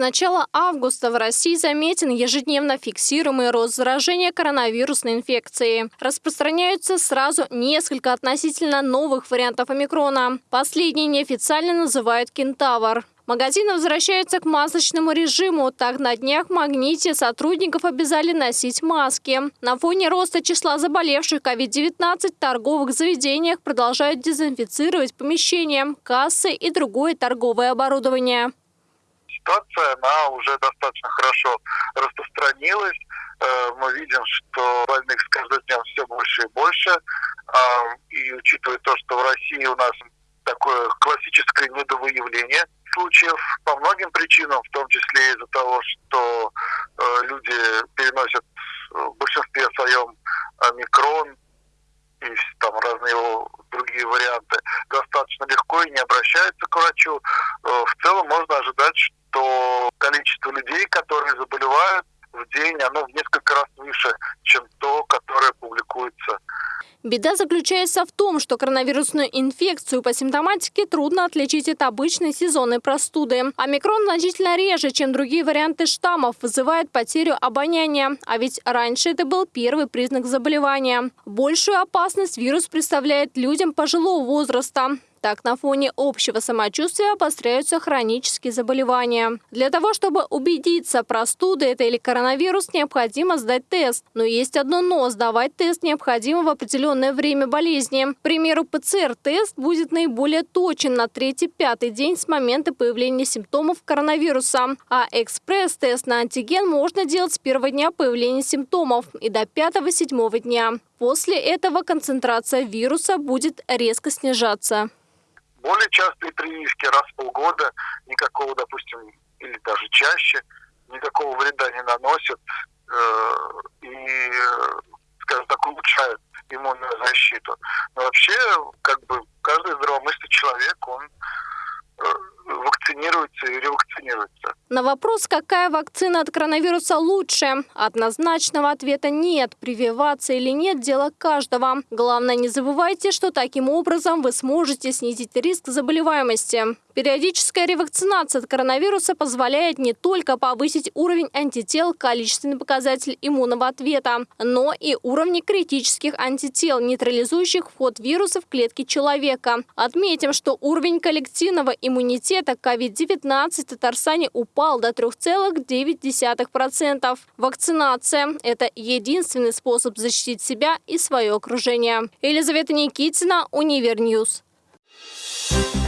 начала августа в России заметен ежедневно фиксируемый рост заражения коронавирусной инфекцией. Распространяются сразу несколько относительно новых вариантов омикрона. Последний неофициально называют «Кентавр». Магазины возвращаются к масочному режиму. Так, на днях в «Магните» сотрудников обязали носить маски. На фоне роста числа заболевших COVID-19 в торговых заведениях продолжают дезинфицировать помещения, кассы и другое торговое оборудование ситуация, она уже достаточно хорошо распространилась. Э, мы видим, что больных с каждым днем все больше и больше. А, и учитывая то, что в России у нас такое классическое недовыявление случаев по многим причинам, в том числе из-за того, что э, люди переносят в большинстве своем микрон и там разные его другие варианты достаточно легко и не обращаются к врачу. Э, в целом можно ожидать, что людей, которые заболевают в день, оно в несколько раз выше, чем то, которое публикуется Беда заключается в том, что коронавирусную инфекцию по симптоматике трудно отличить от обычной сезонной простуды. Омикрон значительно реже, чем другие варианты штаммов, вызывает потерю обоняния. А ведь раньше это был первый признак заболевания. Большую опасность вирус представляет людям пожилого возраста. Так, на фоне общего самочувствия обостряются хронические заболевания. Для того, чтобы убедиться, простуда это или коронавирус, необходимо сдать тест. Но есть одно «но» – сдавать тест необходимо в определенное время болезни. К примеру, ПЦР-тест будет наиболее точен на третий-пятый день с момента появления симптомов коронавируса. А экспресс-тест на антиген можно делать с первого дня появления симптомов и до пятого-седьмого дня. После этого концентрация вируса будет резко снижаться более частые прививки раз в полгода, никакого, допустим, или даже чаще, никакого вреда не наносят э, и, скажем так, улучшают иммунную защиту. Но вообще, как бы, каждый здравомыслящий человек, он э, вакцинируется и ревакцинируется. На вопрос, какая вакцина от коронавируса лучше, однозначного ответа нет. Прививаться или нет – дело каждого. Главное, не забывайте, что таким образом вы сможете снизить риск заболеваемости. Периодическая ревакцинация от коронавируса позволяет не только повысить уровень антител, количественный показатель иммунного ответа, но и уровни критических антител, нейтрализующих вход вируса в клетки человека. Отметим, что уровень коллективного иммунитета COVID-19 в Татарстане упал до 3,9%. Вакцинация – это единственный способ защитить себя и свое окружение. Елизавета Никитина, Универньюз. Thank you